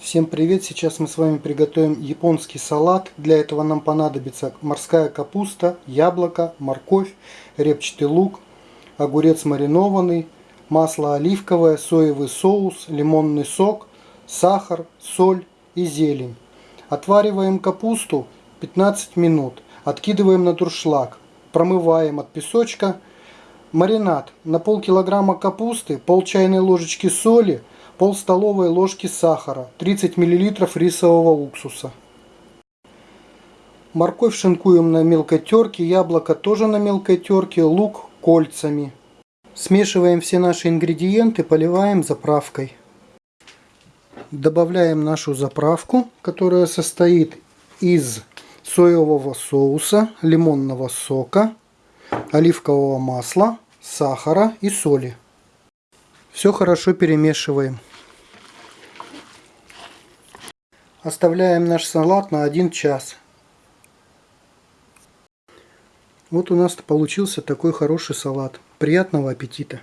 Всем привет! Сейчас мы с вами приготовим японский салат. Для этого нам понадобится морская капуста, яблоко, морковь, репчатый лук, огурец маринованный, масло оливковое, соевый соус, лимонный сок, сахар, соль и зелень. Отвариваем капусту 15 минут. Откидываем на дуршлаг. Промываем от песочка. Маринад. На полкилограмма капусты, пол чайной ложечки соли – пол столовой ложки сахара, 30 мл рисового уксуса. Морковь шинкуем на мелкой терке, яблоко тоже на мелкой терке, лук кольцами. Смешиваем все наши ингредиенты, поливаем заправкой. Добавляем нашу заправку, которая состоит из соевого соуса, лимонного сока, оливкового масла, сахара и соли. Все хорошо перемешиваем. Оставляем наш салат на 1 час. Вот у нас получился такой хороший салат. Приятного аппетита!